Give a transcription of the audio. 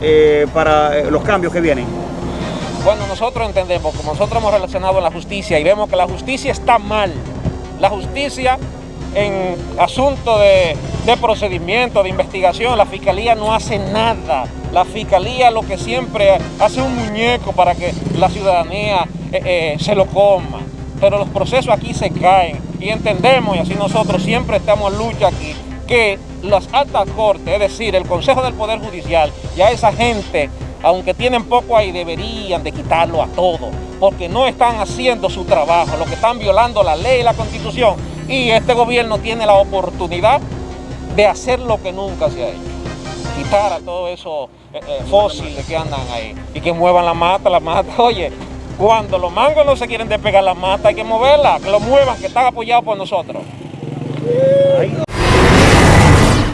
eh, para eh, los cambios que vienen? Bueno, nosotros entendemos, como nosotros hemos relacionado la justicia y vemos que la justicia está mal. La justicia en asuntos de, procedimiento, de investigación, la fiscalía no hace nada. La fiscalía lo que siempre hace un muñeco para que la ciudadanía eh, se lo coma. Pero los procesos aquí se caen y entendemos, y así nosotros siempre estamos en lucha aquí, que las altas cortes, es decir, el Consejo del Poder Judicial, ya esa gente, aunque tienen poco ahí, deberían de quitarlo a todo, porque no están haciendo su trabajo, lo que están violando la ley y la Constitución, y este gobierno tiene la oportunidad de hacer lo que nunca se ha hecho, quitar a todos esos eh, eh, fósiles que andan ahí, y que muevan la mata, la mata, oye, cuando los mangos no se quieren despegar la mata, hay que moverla, que lo muevan, que están apoyados por nosotros.